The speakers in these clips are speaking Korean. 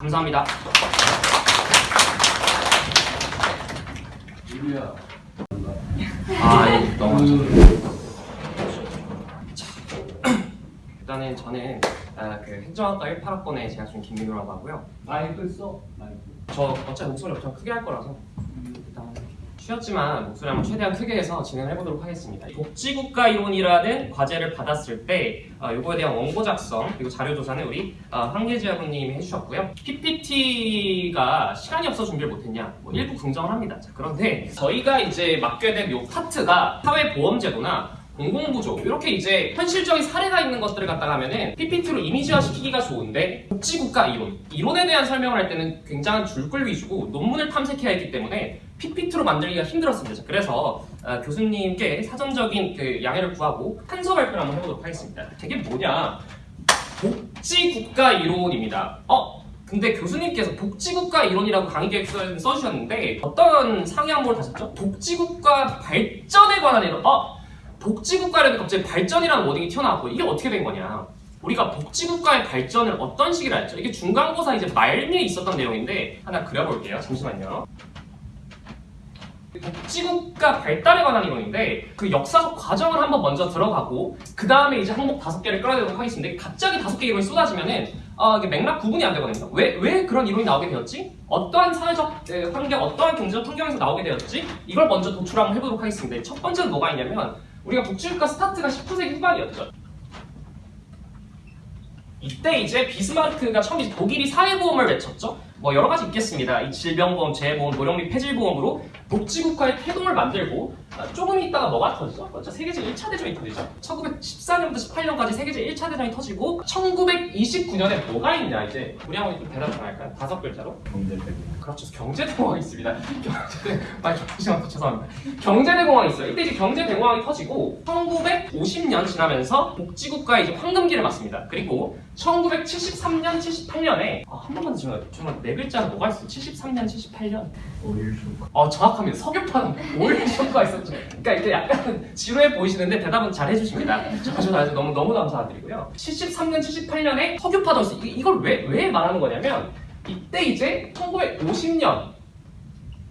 감사합니다. 유리야. 아, 예, 넘어가죠. 일단은 저는 아, 그 행정학과 18학번에 재학 중 김민호라고 하고요. 마이크 써. 마이크. 저 어차피 목소리 엄청 크게 할 거라서 쉬었지만 목소리 한번 최대한 크게 해서 진행을 해보도록 하겠습니다. 복지국가 이론이라는 과제를 받았을 때 어, 이거에 대한 원고 작성 그리고 자료 조사는 우리 어, 황계지 학우님이 해주셨고요. PPT가 시간이 없어 준비를 못했냐? 뭐 일부 긍정을 합니다. 자, 그런데 저희가 이제 맡게 된 이 파트가 사회보험제도나 공공부조 이렇게 이제 현실적인 사례가 있는 것들을 갖다가 하면은 PPT로 이미지화 시키기가 좋은데 복지국가 이론 이론에 대한 설명을 할 때는 굉장한 줄글 위주고 논문을 탐색해야 했기 때문에 PPT로 만들기가 힘들었습니다. 자, 그래서 어, 교수님께 사전적인 그 양해를 구하고 탄서 발표를 한번 해보도록 하겠습니다. 되게 뭐냐 복지국가 이론입니다. 어? 근데 교수님께서 복지국가 이론이라고 강의 계획서에 써주셨는데 어떤 상위 항목을 다셨죠? 복지국가 발전에 관한 이론. 어? 복지국가라는 갑자기 발전이라는 워딩이 튀어나왔고 이게 어떻게 된 거냐? 우리가 복지국가의 발전을 어떤 시기로 했죠? 이게 중간고사 이제 말미에 있었던 내용인데 하나 그려볼게요. 잠시만요. 복지국가 발달에 관한 이론인데 그 역사적 과정을 한번 먼저 들어가고 그 다음에 이제 항목 다섯 개를 끌어내도록 하겠습니다. 갑자기 다섯 개 이론이 쏟아지면은 어, 맥락 구분이 안 되거든요. 왜, 왜 그런 이론이 나오게 되었지? 어떠한 사회적 에, 환경, 어떠한 경제적 환경에서 나오게 되었지? 이걸 먼저 도출 한번 해보도록 하겠습니다. 첫 번째는 뭐가 있냐면 우리가 복지국가 스타트가 19세기 후반이었죠. 이때 이제 비스마르크가 처음 이제 독일이 사회보험을 외쳤죠. 뭐 여러 가지 있겠습니다. 이 질병보험, 재해보험, 노령 및 폐질보험으로 복지국가의 태동을 만들고 아, 조금 있다가 뭐가 터지죠? 먼저 세계제 1차 대전이 터지죠. 1914년부터 18년까지 세계제 1차 대전이 터지고 1929년에 뭐가 있냐 이제 우리 한번 좀 대답 좀 할까요? 다섯 글자로 경제대. 그렇죠. 경제대공황이 있습니다. 경제대, 아, 잠시만, 죄송합니다. 경제대공황이 있어요. 이때 이제 경제대공황이 터지고 1950년 지나면서 복지국가의 이제 황금기를 맞습니다. 그리고 1973년, 78년에 아, 한 번만 더 정말 정말 네 글자로 뭐가 있어요? 73년, 78년. 오일 쇼크. 어, 정확합니다. 석유파는 오일 쇼크가 있었죠. 그러니까 이게 약간 지루해 보이시는데 대답은 잘 해주십니다. 아주 아주 너무 너무 감사드리고요. 73년, 78년에 석유파도 있어요. 이- 이걸 왜 왜 말하는 거냐면 이때 이제 1950년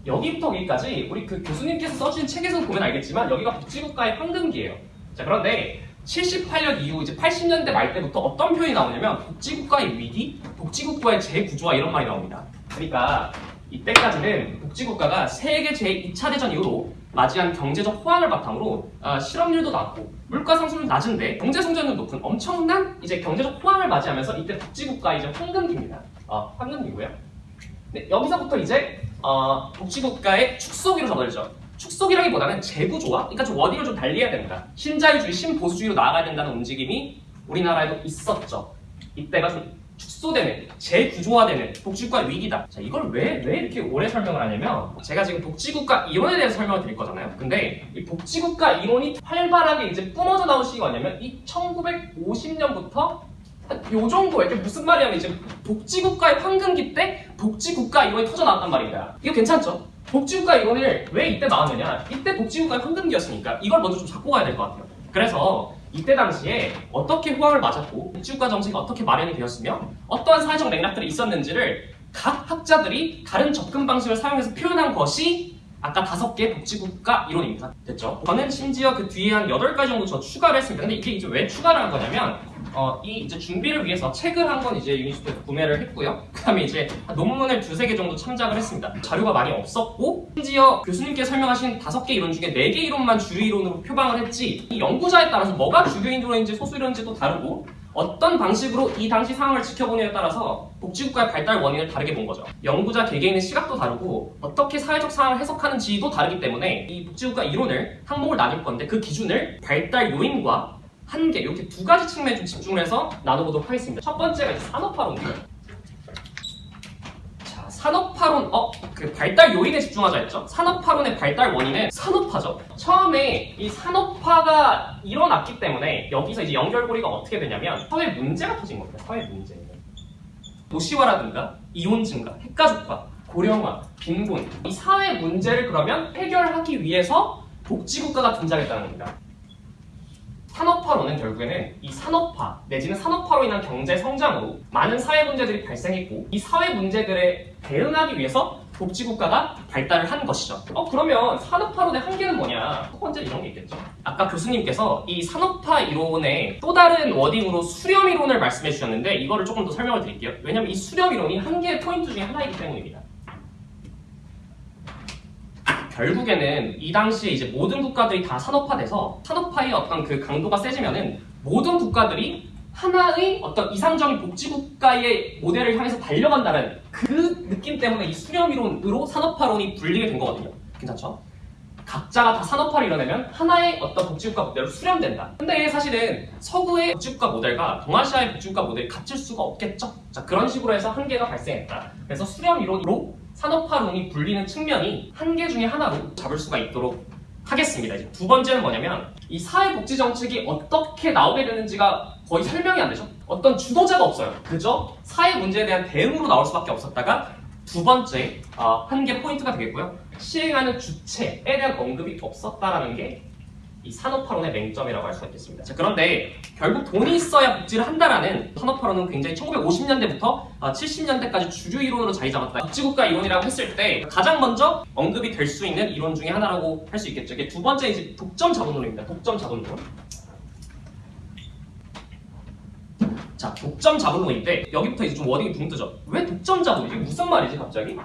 여기부터 여기까지 우리 그 교수님께서 써주신 책에서 보면 알겠지만 여기가 복지국가의 황금기예요. 자 그런데 78년 이후 이제 80년대 말 때부터 어떤 표현이 나오냐면 복지국가의 위기, 복지국가의 재구조화 이런 말이 나옵니다. 그러니까 이때까지는 복지국가가 세계 제2차 대전 이후로 맞이한 경제적 호황을 바탕으로 아, 실업률도 낮고 물가 상승률 낮은데 경제 성장률 높은 엄청난 이제 경제적 호황을 맞이하면서 이때 복지국가 이제 황금기입니다. 어, 황금기고요. 네, 여기서부터 이제 어, 복지국가의 축소기로 접어들죠. 축소기라기보다는 재구조화, 그러니까 좀 워딩을 좀 달리해야 됩니다. 신자유주의, 신보수주의로 나아가야 된다는 움직임이 우리나라에도 있었죠. 이때가 좀 축소되는, 재구조화되는 복지국가의 위기다. 자, 이걸 왜, 왜 이렇게 오래 설명을 하냐면, 제가 지금 복지국가 이론에 대해서 설명을 드릴 거잖아요. 근데 이 복지국가 이론이 활발하게 이제 뿜어져 나온 시기가 뭐냐면, 이 1950년부터 요 정도 이게 무슨 말이냐면 이제 복지국가의 황금기 때 복지국가 이론이 터져 나왔단 말입니다. 이거 괜찮죠? 복지국가 이론을 왜 이때 나왔느냐? 이때 복지국가의 황금기였으니까 이걸 먼저 좀 잡고 가야 될 것 같아요. 그래서 이때 당시에 어떻게 호황을 맞았고 복지국가 정책이 어떻게 마련이 되었으며 어떠한 사회적 맥락들이 있었는지를 각 학자들이 다른 접근 방식을 사용해서 표현한 것이 아까 다섯 개 복지국가 이론입니다. 됐죠? 저는 심지어 그 뒤에 한 여덟 가지 정도 저 추가를 했습니다. 근데 이게 이제 왜 추가를 한 거냐면 어, 이 이제 준비를 위해서 책을 한 권 이제 유니스트에서 구매를 했고요. 그 다음에 이제 논문을 두세 개 정도 참작을 했습니다. 자료가 많이 없었고 심지어 교수님께 설명하신 다섯 개 이론 중에 네 개 이론만 주요 이론으로 표방을 했지 이 연구자에 따라서 뭐가 주요 이론인지 소수 이론인지 또 다르고 어떤 방식으로 이 당시 상황을 지켜보느냐에 따라서 복지국가의 발달 원인을 다르게 본 거죠. 연구자 개개인의 시각도 다르고 어떻게 사회적 상황을 해석하는지도 다르기 때문에 이 복지국가 이론을 항목을 나눌 건데 그 기준을 발달 요인과 한계 이렇게 두 가지 측면에 좀 집중을 해서 나눠보도록 하겠습니다. 첫 번째가 이제 산업화론이에요. 자, 산업화론, 어, 그 발달 요인에 집중하자 했죠? 산업화론의 발달 원인은 산업화죠. 처음에 이 산업화가 일어났기 때문에 여기서 이제 연결고리가 어떻게 되냐면 사회 문제가 터진 겁니다. 사회 문제. 도시화라든가 이혼 증가, 핵가족화, 고령화, 빈곤 이 사회 문제를 그러면 해결하기 위해서 복지국가가 등장했다는 겁니다. 산업화로는 결국에는 이 산업화 내지는 산업화로 인한 경제 성장으로 많은 사회 문제들이 발생했고 이 사회 문제들에 대응하기 위해서 복지국가가 발달을 한 것이죠. 어 그러면 산업화론의 한계는 뭐냐? 첫 번째 이런 게 있겠죠. 아까 교수님께서 이 산업화 이론의 또 다른 워딩으로 수렴 이론을 말씀해 주셨는데 이거를 조금 더 설명을 드릴게요. 왜냐면 이 수렴 이론이 한계의 포인트 중에 하나이기 때문입니다. 결국에는 이 당시에 이제 모든 국가들이 다 산업화돼서 산업화의 어떤 그 강도가 세지면은 모든 국가들이 하나의 어떤 이상적인 복지국가의 모델을 향해서 달려간다는 그 느낌 때문에 이 수렴이론으로 산업화론이 불리게 된 거거든요. 괜찮죠? 각자가 다 산업화를 이뤄내면 하나의 어떤 복지국가 모델로 수렴된다. 근데 사실은 서구의 복지국가 모델과 동아시아의 복지국가 모델이 같을 수가 없겠죠? 자, 그런 식으로 해서 한계가 발생했다. 그래서 수렴 이론으로 산업화론이 불리는 측면이 한계 중에 하나로 잡을 수가 있도록 하겠습니다. 이제 두 번째는 뭐냐면 이 사회복지 정책이 어떻게 나오게 되는지가 거의 설명이 안 되죠. 어떤 주도자가 없어요. 그저 사회 문제에 대한 대응으로 나올 수밖에 없었다가 두 번째 어, 한계 포인트가 되겠고요. 시행하는 주체에 대한 언급이 없었다라는 게 이 산업화론의 맹점이라고 할 수가 있겠습니다. 자, 그런데 결국 돈이 있어야 복지를 한다라는 산업화론은 굉장히 1950년대부터 70년대까지 주류 이론으로 자리 잡았다. 복지국가 이론이라고 했을 때 가장 먼저 언급이 될 수 있는 이론 중에 하나라고 할 수 있겠죠. 이게 두 번째 이제 독점 자본론입니다. 독점 자본론. 자, 독점 자본론인데 여기부터 이제 좀 워딩이 붕 뜨죠. 왜 독점 자본? 이게 무슨 말이지 갑자기?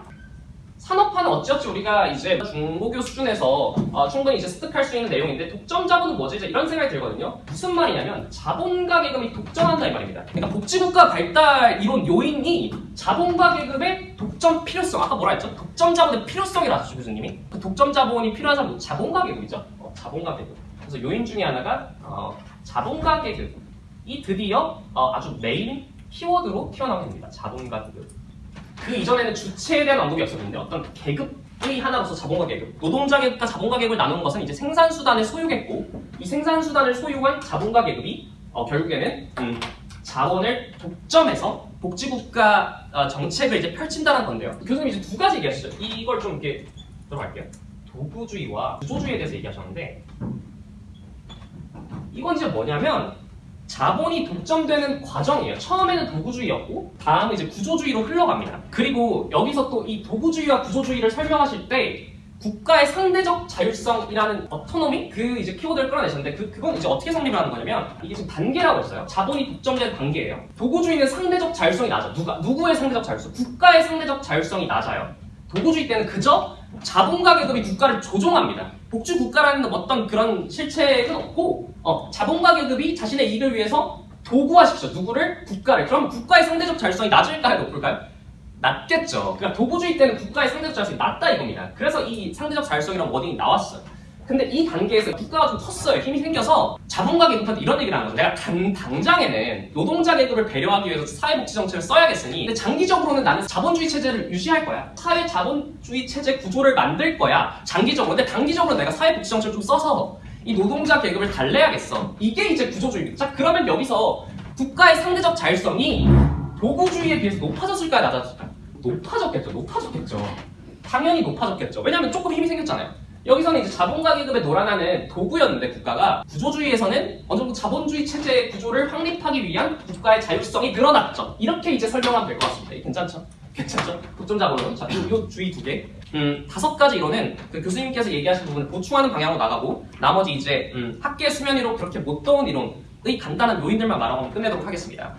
산업화는 어찌어찌 우리가 이제 중고교 수준에서 어, 충분히 이제 습득할 수 있는 내용인데 독점 자본은 뭐지? 이런 생각이 들거든요. 무슨 말이냐면 자본가 계급이 독점한다 이 말입니다. 그러니까 복지국가 발달 이론 요인이 자본가 계급의 독점 필요성. 아까 뭐라 했죠? 독점 자본의 필요성이라 하셨죠 교수님이. 그 독점 자본이 필요하자면 자본가 계급이죠. 어, 자본가 계급. 그래서 요인 중에 하나가 어, 자본가 계급이 드디어 어, 아주 메인 키워드로 튀어나오게 됩니다. 자본가 계급. 그 이전에는 주체에 대한 언급이 없었는데 어떤 계급의 하나로서 자본가 계급, 노동자 계급과 자본가 계급을 나누는 것은 이제 생산 수단을 소유했고 이 생산 수단을 소유한 자본가 계급이 어, 결국에는 음, 자원을 독점해서 복지국가 어, 정책을 이제 펼친다는 건데요. 교수님 이제 두 가지 얘기하시죠. 이걸 좀 이렇게 들어갈게요. 도구주의와 구조주의에 대해서 얘기하셨는데 이건 이제 뭐냐면 자본이 독점되는 과정이에요. 처음에는 도구주의였고 다음은 이제 구조주의로 흘러갑니다. 그리고 여기서 또 이 도구주의와 구조주의를 설명하실 때 국가의 상대적 자율성이라는 어토노미 그 이제 키워드를 끌어내셨는데 그 그건 이제 어떻게 성립을 하는 거냐면 이게 지금 단계라고 했어요. 자본이 독점된 단계예요. 도구주의는 상대적 자율성이 낮아. 누가 누구의 상대적 자율성? 국가의 상대적 자율성이 낮아요. 도구주의 때는 그저 자본가 계급이 국가를 조종합니다. 복지 국가라는 어떤 그런 실체는 없고 어, 자본가 계급이 자신의 이익을 위해서 도구화시키죠. 누구를? 국가를. 그럼 국가의 상대적 자율성이 낮을까요? 높을까요? 낮겠죠. 그러니까 도구주의 때는 국가의 상대적 자율성이 낮다 이겁니다. 그래서 이 상대적 자율성이라는 워딩이 나왔어요. 근데 이 단계에서 국가가 좀 컸어요. 힘이 생겨서 자본가 계급한테 이런 얘기를 하는 거죠. 내가 당, 당장에는 노동자 계급을 배려하기 위해서 사회복지 정책을 써야겠으니 근데 장기적으로는 나는 자본주의 체제를 유지할 거야. 사회 자본주의 체제 구조를 만들 거야. 장기적으로. 근데 단기적으로 내가 사회복지 정책을 좀 써서 이 노동자 계급을 달래야겠어. 이게 이제 구조주의입니다. 자, 그러면 여기서 국가의 상대적 자율성이 도구주의에 비해서 높아졌을까요? 낮아졌을까요? 높아졌겠죠. 높아졌겠죠. 당연히 높아졌겠죠. 왜냐하면 조금 힘이 생겼잖아요. 여기서는 이제 자본가 계급에 놀아나는 도구였는데 국가가 구조주의에서는 어느 정도 자본주의 체제 구조를 확립하기 위한 국가의 자율성이 늘어났죠. 이렇게 이제 설명하면 될 것 같습니다. 괜찮죠? 괜찮죠? 독점 자본론. 자, 요, 요 주의 두 개. 음, 다섯 가지 이론은 그 교수님께서 얘기하신 부분을 보충하는 방향으로 나가고 나머지 이제 음, 학계 수면 위로 그렇게 못 떠온 이론의 간단한 요인들만 말하고 끝내도록 하겠습니다.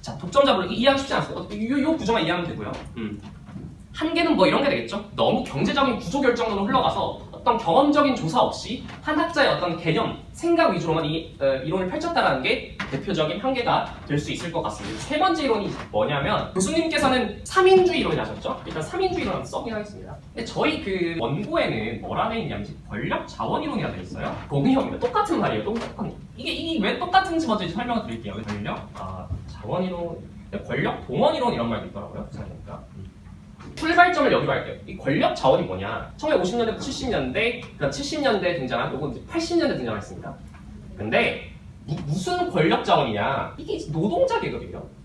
자, 독점 자본론 이해하기 쉽지 않습니다. 요, 요 구조만 이해하면 되고요. 음. 한계는 뭐 이런 게 되겠죠? 너무 경제적인 구조 결정론으로 흘러가서 어떤 경험적인 조사 없이 한 학자의 어떤 개념, 생각 위주로만 이 어, 이론을 펼쳤다라는 게 대표적인 한계가 될 수 있을 것 같습니다. 세 번째 이론이 뭐냐면 교수님께서는 3인주의 이론을 하셨죠? 일단 3인주의 이론 한번 써보긴 하겠습니다. 근데 저희 그 원고에는 뭐라 돼 있냐면 권력 자원 이론이라 돼 있어요. 동의형입니다. 똑같은 말이에요. 똑같은. 이게 이게 왜 똑같은지 먼저 설명을 드릴게요. 권력, 아, 자원 이론, 권력 동원 이론 이런 말도 있더라고요. 생각해보니까. 출발점을 여기로 할게요. 이 권력 자원이 뭐냐? 1950년대부터 70년대, 그다음 70년대 등장한 요건 이제 80년대 등장했습니다. 근데 무, 무슨 권력 자원이냐? 이게 노동자 계급이에요.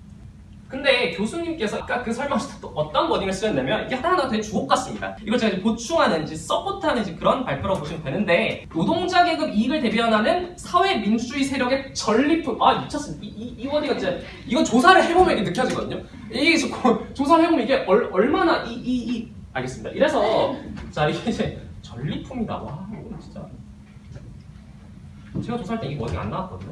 근데 교수님께서 아까 그 설명에서 또 어떤 wording을 쓰셨냐면 이게 하나하나 되게 주옥 같습니다. 이걸 제가 이제 보충하는, 이제 support하는 이제 그런 발표라고 보시면 되는데 노동자 계급 이익을 대변하는 사회 민주주의 세력의 전리품. 아 미쳤습니다. 이, 이, 이 wording은 진짜 이건 조사를 해보면 이게 느껴지거든요. 이게 저- 조사를 해보면 이게 얼, 얼마나 이, 이, 이 알겠습니다. 이래서 자 이게 이제 전리품이다. 와 이거 진짜 제가 조사할 때이 워딩 안 나왔거든요.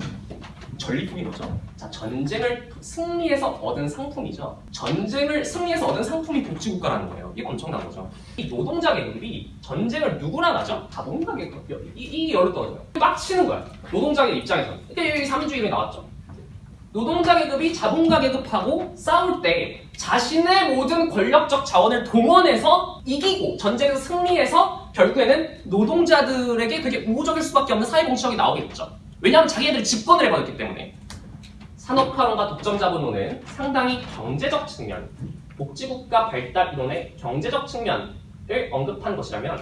전리품이 뭐죠? 자, 전쟁을 승리해서 얻은 상품이죠. 전쟁을 승리해서 얻은 상품이 복지국가라는 거예요. 이게 엄청난 거죠. 이 노동자 계급이 전쟁을 누구랑 하죠? 자본가 계급. 이, 이 열로 떨어져요. 빡치는 거야. 노동자 계급 입장에서. 그러니까 여기 3인주의 이름이 나왔죠. 노동자 계급이 자본가 계급하고 싸울 때 자신의 모든 권력적 자원을 동원해서 이기고 전쟁에서 승리해서 결국에는 노동자들에게 되게 우호적일 수밖에 없는 사회 공시력이 나오겠죠. 왜냐하면 자기네들이 집권을 해버렸기 때문에 산업화론과 독점자본론은 상당히 경제적 측면, 복지국가 발달 이론의 경제적 측면을 언급한 것이라면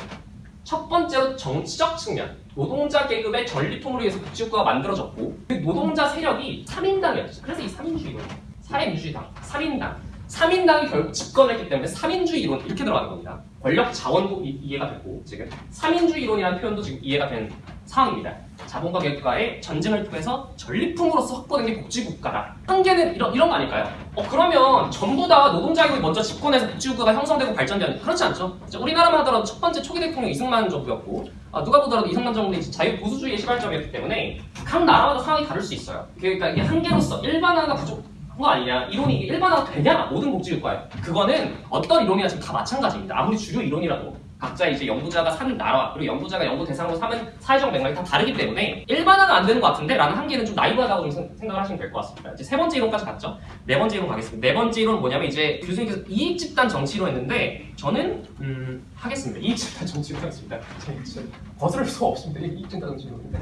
첫 번째로 정치적 측면, 노동자 계급의 전리품으로 해서 복지국가가 만들어졌고 그 노동자 세력이 3인당이었죠. 그래서 이 3인주의론, 사회민주주의당, 3인당, 3인당이 결국 집권을 했기 때문에 3인주의 이론 이렇게 들어가는 겁니다. 권력 자원도 이- 이해가 되고 지금 3인주의 이론이라는 표현도 지금 이해가 된 상황입니다. 자본과 계급과의 전쟁을 통해서 전리품으로서 확보된 게 복지국가다. 한계는 이런, 이런 거 아닐까요? 어, 그러면 전부 다 노동자 계급이 먼저 집권해서 복지국가가 형성되고 발전되는 그렇지 않죠? 자, 우리나라만 하더라도 첫 번째 초기 대통령 이승만 정부였고 아, 누가 보더라도 이승만 정부는 이제 자유 보수주의의 시발점이었기 때문에 각 나라마다 상황이 다를 수 있어요. 그러니까 이게 한계로서 일반화가 부족 한거 아니냐 이론이 일반화가 되냐 모든 복지국가에 그거는 어떤 이론이나 지금 다 마찬가지입니다. 아무리 주류 이론이라도 각자 이제 연구자가 사는 나라 그리고 연구자가 연구 대상으로 삼은 사회적 맥락이 다 다르기 때문에 일반화는 안 되는 것 같은데 라는 한계는 좀 나이브하다고 좀 생- 생각을 하시면 될 것 같습니다. 이제 세 번째 이론까지 갔죠. 네 번째 이론 가겠습니다. 네 번째 이론은 뭐냐면 이제 교수님께서 이익 집단 정치로 했는데 저는 음, 하겠습니다. 이익 집단 정치로 진짜 거스를 수가 없습니다. 이익 집단 정치로인데.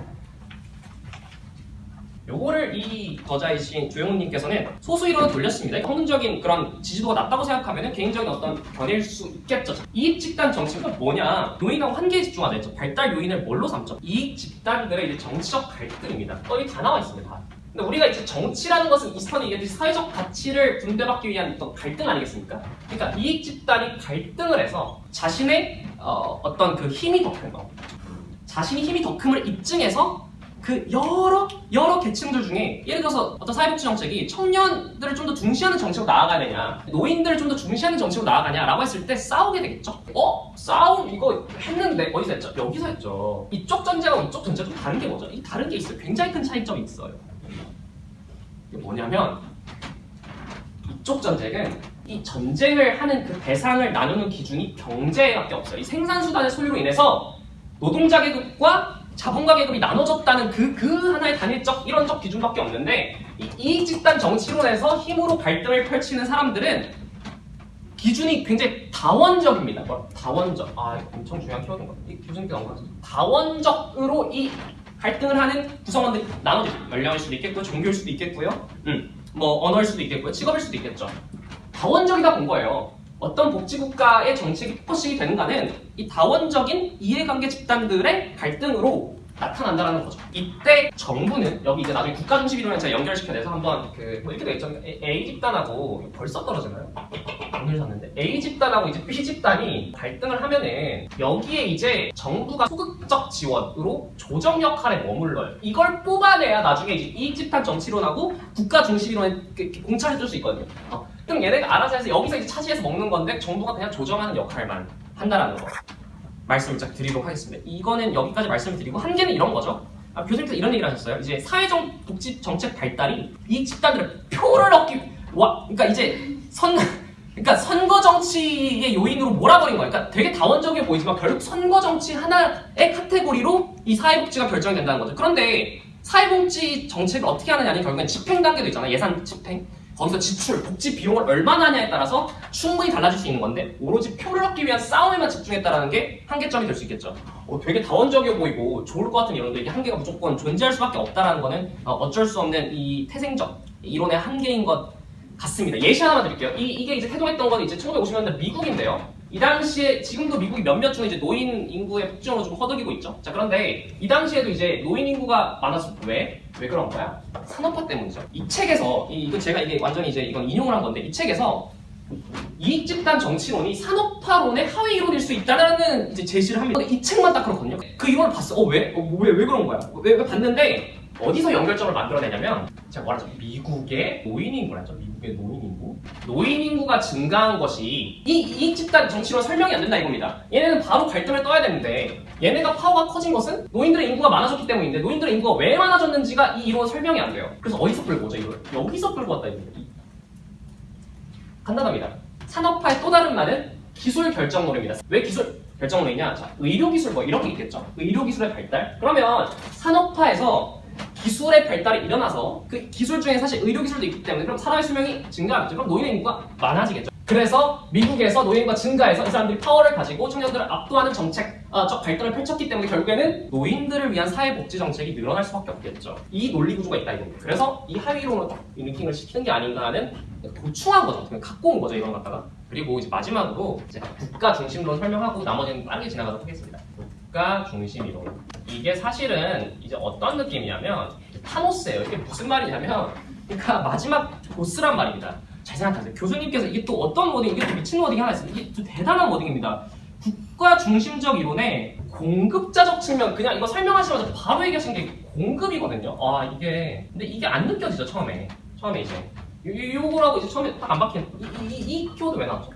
요거를 이 저자이신 조영훈님께서는 소수 이론을 돌렸습니다. 평균적인 그런 지지도가 낮다고 생각하면 개인적인 어떤 견해일 수 있겠죠. 이익 집단 정치가 뭐냐? 요인하고 한계에 집중하자 했죠. 발달 요인을 뭘로 삼죠? 이익 집단들의 이제 정치적 갈등입니다. 어, 여기 다 나와 있습니다. 다. 근데 우리가 이제 정치라는 것은 이스턴이 얘기했듯이 사회적 가치를 분배받기 위한 어떤 갈등 아니겠습니까? 그러니까 이익 집단이 갈등을 해서 자신의 어, 어떤 그 힘이 더 큰 거, 자신이 힘이 더 큼을 입증해서 그 여러 여러 계층들 중에 예를 들어서 어떤 사회복지 정책이 청년들을 좀 더 중시하는 정책으로 나아가야 되냐 노인들을 좀 더 중시하는 정책으로 나아가냐 라고 했을 때 싸우게 되겠죠 어? 싸움 이거 했는데 어디서 했죠? 여기서 했죠 이쪽 전제하고 이쪽 전제가 좀 다른 게 뭐죠? 이 다른 게 있어요 굉장히 큰 차이점이 있어요 이게 뭐냐면 이쪽 전쟁은 이 전쟁을 하는 그 대상을 나누는 기준이 경제밖에 없어요 이 생산수단의 소유로 인해서 노동자 계급과 자본가 계급이 나눠졌다는 그, 그 하나의 단일적, 이론적 기준밖에 없는데, 이 이익 집단 정치론에서 힘으로 갈등을 펼치는 사람들은 기준이 굉장히 다원적입니다. 뭐, 다원적. 아, 엄청 중요한 키워드인 것 같아요. 이 교수님께 나온 거죠. 다원적으로 이 갈등을 하는 구성원들이 나눠져. 연령일 수도 있겠고요, 종교일 수도 있겠고요, 음, 뭐, 언어일 수도 있겠고요, 직업일 수도 있겠죠. 다원적이다 본 거예요. 어떤 복지국가의 정책이 focusing이 되는가는 이 다원적인 이해관계 집단들의 갈등으로 나타난다는 거죠. 이때 정부는 여기 이제 나중에 국가 중심 이론에 제가 연결시켜내서 한번 그 뭐 이렇게 돼 있죠. A, 집단하고 벌써 떨어지나요? 샀는데 A 집단하고 이제 B 집단이 갈등을 하면은 여기에 이제 정부가 소극적 지원으로 조정 역할에 머물러요. 이걸 뽑아내야 나중에 이제 이 집단 정치론하고 국가 중심 이론에 공차해줄 수 있거든요. 어, 그럼 얘네가 알아서 해서 여기서 이제 차지해서 먹는 건데 정부가 그냥 조정하는 역할만 한다라는 거 말씀을 딱 드리도록 하겠습니다. 이거는 여기까지 말씀을 드리고 한계는 이런 거죠. 아, 교수님께서 이런 얘기를 하셨어요. 이제 사회적 복지 정책 발달이 이 집단들의 표를 얻기 와 그러니까 이제 선 그러니까 선거 정치의 요인으로 몰아버린 거예요. 그러니까 되게 다원적이어 보이지만 결국 선거 정치 하나의 카테고리로 이 사회복지가 결정이 된다는 거죠. 그런데 사회복지 정책을 어떻게 하느냐는 결국엔 집행 단계도 있잖아요. 예산 집행. 거기서 지출, 복지 비용을 얼마나 하냐에 따라서 충분히 달라질 수 있는 건데 오로지 표를 얻기 위한 싸움에만 집중했다라는 게 한계점이 될 수 있겠죠. 어, 되게 다원적이어 보이고 좋을 것 같은 이론도 이게 한계가 무조건 존재할 수밖에 없다라는 거는 어, 어쩔 수 없는 이 태생적 이론의 한계인 것 같습니다. 예시 하나만 드릴게요. 이, 이게 이제 태동했던 건 이제 1950년대 미국인데요. 이 당시에 지금도 미국이 몇몇 중 이제 노인 인구의 폭증으로 좀 허덕이고 있죠. 자 그런데 이 당시에도 이제 노인 인구가 많아서 왜? 왜 그런 거야? 산업화 때문이죠. 이 책에서 이, 이거 제가 이게 완전히 이제 이건 인용을 한 건데 이 책에서 이익 집단 정치론이 산업화론의 하위 이론일 수 있다라는 이제 제시를 합니다. 이 책만 딱 그렇거든요. 그 이론을 봤어. 어 왜? 어, 왜, 왜 그런 거야? 왜, 왜 봤는데 어디서 연결점을 만들어내냐면 제가 뭐라죠? 미국의 노인 인구라죠. 미국의 노인 인구. 노인 인구가 증가한 것이 이 이익 집단 정치론 설명이 안 된다 이겁니다. 얘네는 바로 갈등을 떠야 되는데 얘네가 파워가 커진 것은 노인들의 인구가 많아졌기 때문인데 노인들의 인구가 왜 많아졌는지가 이 이론 설명이 안 돼요. 그래서 어디서 끌고 오죠 이걸? 여기서 끌고 왔다 이겁니다. 간단합니다. 산업화의 또 다른 말은 기술 결정론입니다. 왜 기술 결정론이냐? 자, 의료 기술 뭐 이런 게 있겠죠. 의료 기술의 발달. 그러면 산업화에서 기술의 발달이 일어나서 그 기술 중에 사실 의료 기술도 있기 때문에 그럼 사람의 수명이 증가하겠죠. 그럼 노인의 인구가 많아지겠죠. 그래서 미국에서 노인과 증가해서 이 사람들이 파워를 가지고 청년들을 압도하는 정책, 아, 적 발달을 펼쳤기 때문에 결국에는 노인들을 위한 사회복지 정책이 늘어날 수밖에 없겠죠. 이 논리 구조가 있다 이겁니다. 그래서 이 하위론으로 딱 링킹을 시키는 게 아닌가 하는 도출한 거죠. 그냥 갖고 온 거죠 이런 거 갖다가. 그리고 이제 마지막으로 제가 국가 중심론 설명하고 나머지는 빠르게 지나가도록 하겠습니다. 국가 중심 이론. 이게 사실은 이제 어떤 느낌이냐면 타노스예요. 이게 무슨 말이냐면 그러니까 마지막 보스란 말입니다. 잘 생각하세요. 교수님께서 이게 또 어떤 wording, 이게 또 미친 wording이 하나 있어요. 이게 또 대단한 wording입니다. 국가 중심적 이론의 공급자적 측면, 그냥 이거 설명하시면서 바로 얘기하신 게 공급이거든요. 아, 이게. 근데 이게 안 느껴지죠, 처음에. 처음에 이제. 요거라고 이제 처음에 딱 안 박힌. 이, 이, 이, 이 키워드 왜 나왔죠?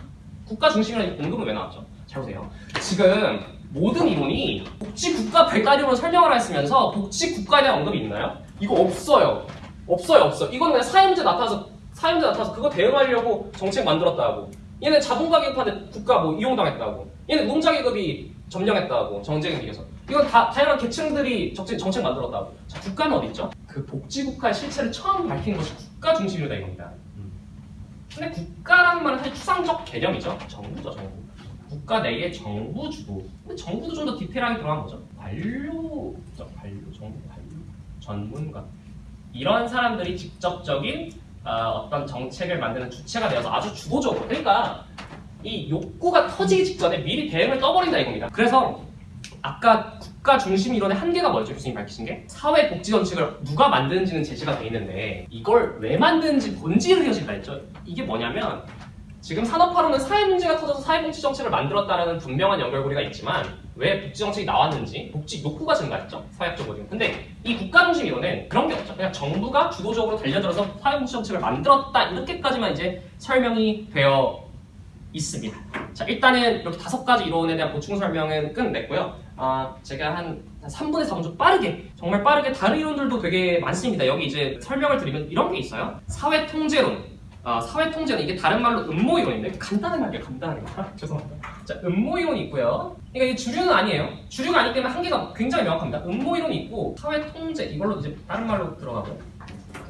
국가 중심이라는 공급은 왜 나왔죠? 잘 보세요. 지금 모든 이론이 복지 국가 발달 이론을 설명을 했으면서 복지 국가에 대한 언급이 있나요? 이거 없어요. 없어요, 없어. 이건 그냥 사회문제 나타나서 사회문제 나타나서 그거 대응하려고 정책 만들었다고. 얘는 자본가 계급한테 국가 뭐 이용당했다고. 얘는 농자 계급이 점령했다고 정쟁에 비해서. 이건 다 다양한 계층들이 정책, 정책 만들었다고. 자, 국가는 어디 있죠? 그 복지 국가의 실체를 처음 밝힌 것이 국가 중심이다 이겁니다. 근데 국가라는 말은 사실 추상적 개념이죠. 정부죠, 정부. 국가 내의 정부 주도. 정부도 좀 더 디테일하게 들어간 거죠. 관료, 관료, 정부 관료, 전문가. 이런 사람들이 직접적인 어, 떤 정책을 만드는 주체가 되어서 아주 주도적으로. 그러니까 이 욕구가 터지기 직전에 미리 대응을 떠버린다 이겁니다. 그래서 아까 국가 중심 이론의 한계가 뭐였죠? 교수님 밝히신 게 사회 복지 정책을 누가 만드는지는 제시가 돼 있는데 이걸 왜 만드는지 본질을 이어진다 했죠. 이게 뭐냐면 지금 산업화로는 사회 문제가 터져서 사회 복지 정책을 만들었다라는 분명한 연결고리가 있지만 왜 복지 정책이 나왔는지 복지 욕구가 증가했죠? 사회학적으로 근데 이 국가 중심 이론은 그런 게 없죠. 그냥 정부가 주도적으로 달려들어서 사회 복지 정책을 만들었다 이렇게까지만 이제 설명이 되어 있습니다. 자 일단은 이렇게 다섯 가지 이론에 대한 보충 설명은 끝냈고요. 아 제가 한 3분의 4분 좀 빠르게 정말 빠르게 다른 이론들도 되게 많습니다. 여기 이제 설명을 드리면 이런 게 있어요. 사회 통제론 아, 사회 통제는 이게 다른 말로 음모 이론인데 간단하게 할게요 간단하게 죄송합니다. 자 음모 이론이 있고요. 그러니까 이게 주류는 아니에요. 주류가 아니기 때문에 한계가 굉장히 명확합니다. 음모 이론이 있고 사회 통제 이걸로 이제 다른 말로 들어가고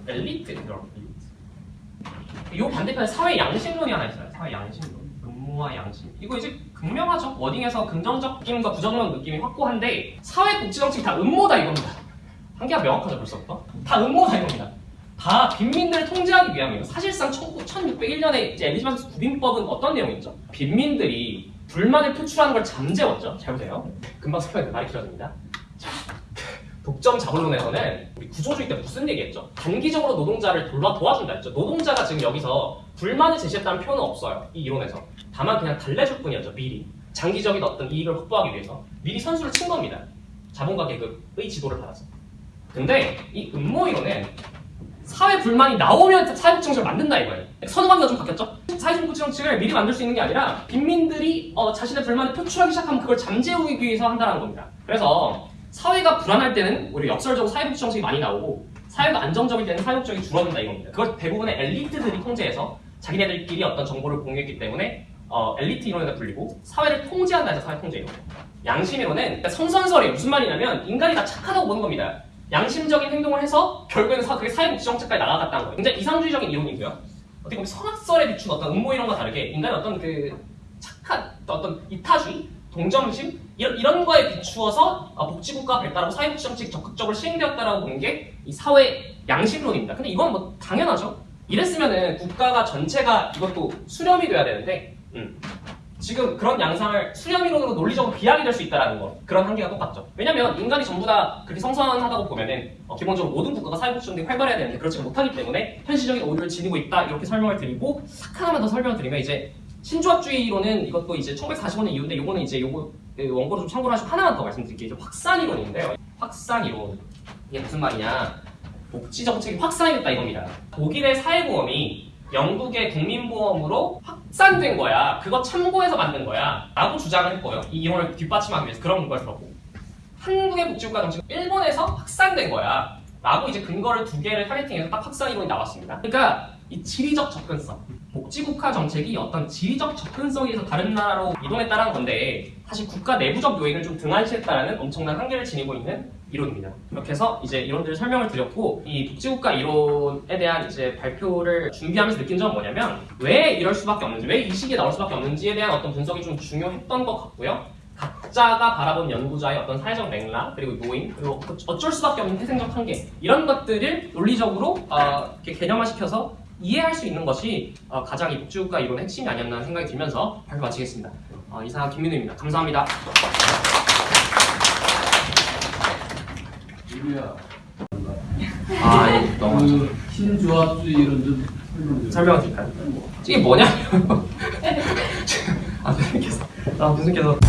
엘리트 이런 엘리트 요 반대편에 사회 양심론이 하나 있어요. 사회 양심론. 음모와 양심 이거 이제 극명하죠. 워딩에서 긍정적 느낌과 부정적 느낌이 확고한데 사회 복지 정책이 다 음모다 이겁니다. 한계가 명확하죠 벌써부터? 다 음모다 이겁니다 다 빈민들을 통제하기 위함이에요. 사실상 1601년에 이제 엘리자베스 구빈법은 어떤 내용이었죠? 빈민들이 불만을 표출하는 걸 잠재웠죠. 잘 보세요. 금방 설명해 말이 길어집니다. 자, 독점 자본론에서는 우리 구조주의 때 무슨 얘기했죠? 단기적으로 노동자를 돌봐 도와준다 했죠. 노동자가 지금 여기서 불만을 제시했다는 표현은 없어요. 이 이론에서. 다만 그냥 달래줄 뿐이었죠. 미리. 장기적인 어떤 이익을 확보하기 위해서 미리 선수를 친 겁니다. 자본가 계급의 지도를 받아서. 근데 이 음모 이론은 사회 불만이 나오면 사회복지 정책을 만든다 이거예요. 선호관계가 좀 바뀌었죠? 사회복지 정책을 미리 만들 수 있는 게 아니라 빈민들이 어, 자신의 불만을 표출하기 시작하면 그걸 잠재우기 위해서 한다는 겁니다. 그래서 사회가 불안할 때는 오히려 역설적으로 사회복지 정책이 많이 나오고 사회가 안정적일 때는 사회복지 정책이 줄어든다 이겁니다. 그걸 대부분의 엘리트들이 통제해서 자기네들끼리 어떤 정보를 공유했기 때문에 어, 엘리트 이론에다 불리고 사회를 통제한다 해서 사회 통제 이론. 양심 이론은 그러니까 성선설이 무슨 말이냐면 인간이 다 착하다고 보는 겁니다. 양심적인 행동을 해서 결국에는 사, 그게 사회복지 정책까지 나아갔다는 거예요. 굉장히 이상주의적인 이론이고요. 어떻게 보면 성악설에 비춘 어떤 음모 이론과 다르게 인간의 어떤 그 착한 어떤 이타주의, 동정심 이런, 이런 거에 비추어서 아, 복지국가 발달하고 사회복지 정책이 적극적으로 시행되었다라고 보는 게 이 사회 양심론입니다. 근데 이건 뭐 당연하죠. 이랬으면은 국가가 전체가 이것도 수렴이 돼야 되는데 음. 지금 그런 양상을 수렴이론으로 논리적으로 비약이 될 수 있다는 거 그런 한계가 똑같죠. 왜냐면 인간이 전부 다 그렇게 성선하다고 보면은 어, 기본적으로 모든 국가가 사회복지운동이 활발해야 되는데 그렇지 못하기 때문에 현실적인 오류를 지니고 있다 이렇게 설명을 드리고 딱 하나만 더 설명을 드리면 이제 신조합주의론은 이것도 이제 1945년 이후인데 요거는 이제 요거 그 원고를 좀 참고를 하시고 하나만 더 말씀드릴게요. 확산이론인데요. 확산이론 이게 무슨 말이냐? 복지 정책이 확산이 됐다 이겁니다. 독일의 사회보험이 영국의 국민보험으로 확산된 거야. 그거 참고해서 만든 거야. 라고 주장을 했고요. 이 이론을 뒷받침하기 위해서 그런 걸 들었고. 한국의 복지국가 정책은 일본에서 확산된 거야. 라고 이제 근거를 두 개를 타겟팅해서 딱 확산 이론이 나왔습니다. 그러니까 이 지리적 접근성. 복지국가 정책이 어떤 지리적 접근성에서 다른 나라로 이동했다는 건데 사실 국가 내부적 요인을 좀 등한시했다는 엄청난 한계를 지니고 있는 이론입니다. 이렇게 해서 이제 이론들을 설명을 드렸고 이 복지국가 이론에 대한 이제 발표를 준비하면서 느낀 점은 뭐냐면 왜 이럴 수밖에 없는지 왜 이 시기에 나올 수밖에 없는지에 대한 어떤 분석이 좀 중요했던 것 같고요. 각자가 바라본 연구자의 어떤 사회적 맥락 그리고 요인 그리고 어쩔 수밖에 없는 태생적 한계 이런 것들을 논리적으로 어, 이렇게 개념화시켜서 이해할 수 있는 것이 어, 가장 이 복지국가 이론의 핵심이 아니었나 생각이 들면서 발표 마치겠습니다. 어, 이상 김민우입니다. 감사합니다. 유리야. 아, 예, 넘어가죠. 그 신조합주의 이런 좀 설명 좀. 설명을 드릴까요? 이게 뭐냐면 아 교수님께서 아 교수님께서